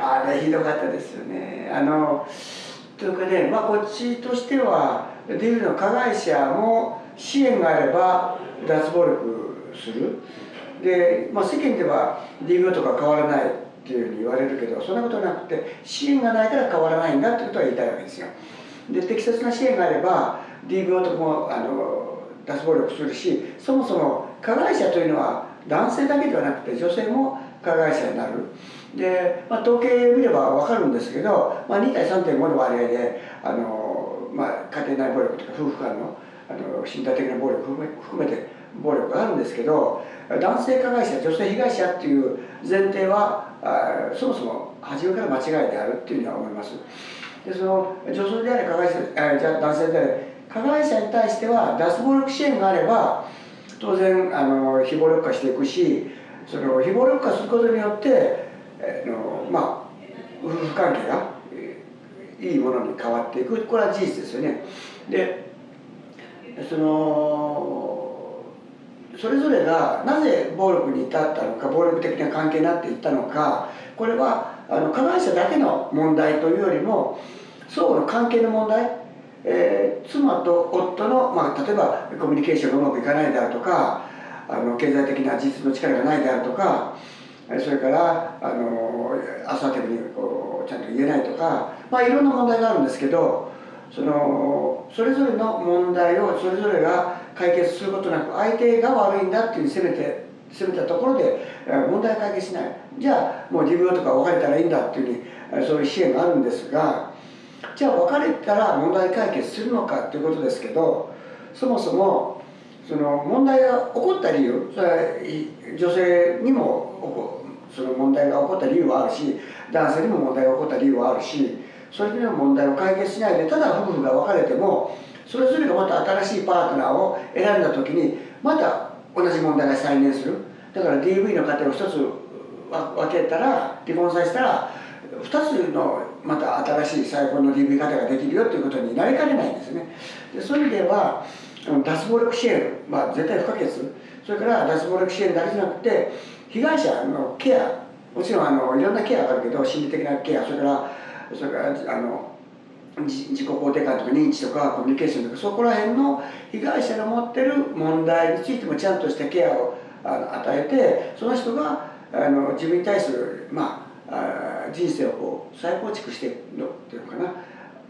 あれひどかったですよね。あのというかね、まあ、こっちとしては DV の加害者も支援があれば脱暴力する。で、まあ、世間では DV とか変わらないっていうふうに言われるけどそんなことなくて支援がないから変わらないんだってことは言いたいわけですよ。で適切な支援があれば DV 男もあの脱暴力するしそもそも加害者というのは男性だけではなくて女性も加害者になるで、まあ、統計見れば分かるんですけど、まあ、2対3.5の割合であの、まあ、家庭内暴力とか夫婦間のあの身体的な暴力含め含めて暴力があるんですけど男性加害者女性被害者っていう前提はあそもそも初めから間違いであるっていうふうには思います。でその女性であれ加害者あじゃ男性であれ加害者に対しては脱暴力支援があれば当然あの非暴力化していくしその非暴力化することによって、えのまあ夫婦関係がいいものに変わっていくこれは事実ですよね。でそのそれぞれがなぜ暴力に至ったのか暴力的な関係になっていったのかこれはあの加害者だけの問題というよりも相互の関係の問題、えー、妻と夫の、まあ、例えばコミュニケーションがうまくいかないであるとかあの経済的な実の力がないであるとかそれからあのアサーティブにこうちゃんと言えないとか、まあ、いろんな問題があるんですけどそのそれぞれの問題をそれぞれが解決することなく相手が悪いんだっていう責めて責めたところで問題解決しない。じゃあもう自分とか別れたらいいんだっていうふうにそういう支援があるんですがじゃあ別れたら問題解決するのかっていうことですけどそもそもその問題が起こった理由それは女性にもその問題が起こった理由はあるし男性にも問題が起こった理由はあるしそれでの問題を解決しないでただ夫婦が別れてもそれぞれがまた新しいパートナーを選んだ時にまた同じ問題が再燃する。だから DV の家庭を一つ分けたら離婚させたら2つのまた新しい再婚の DV 方ができるよということになりかねないんですね。でそういう意味では脱暴力支援は絶対不可欠。それから脱暴力支援だけじゃなくて被害者のケアもちろんあのいろんなケアがあるけど心理的なケアそれからそれからあの自己肯定感とか認知とかコミュニケーションとかそこら辺の被害者の持ってる問題についてもちゃんとしたケアをあの与えてその人があの自分に対する、まあ、あ人生をこう再構築していくのっていうのかな。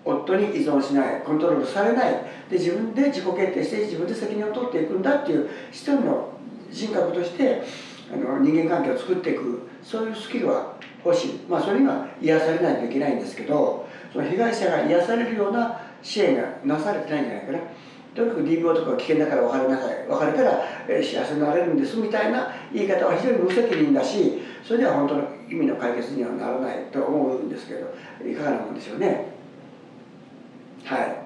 夫に依存しないコントロールされない。で自分で自己決定して自分で責任を取っていくんだっていう一人の人格としてあの人間関係を作っていくそういうスキルは欲しい。まあそれには癒されないといけないんですけどその被害者が癒されるような支援がなされてないんじゃないかな。とにかく DV とか危険だから別れなさい。別れたら、幸せになれるんですみたいな言い方は非常に無責任だしそれでは本当の意味の解決にはならないと思うんですけどいかがなもんでしょうね。はい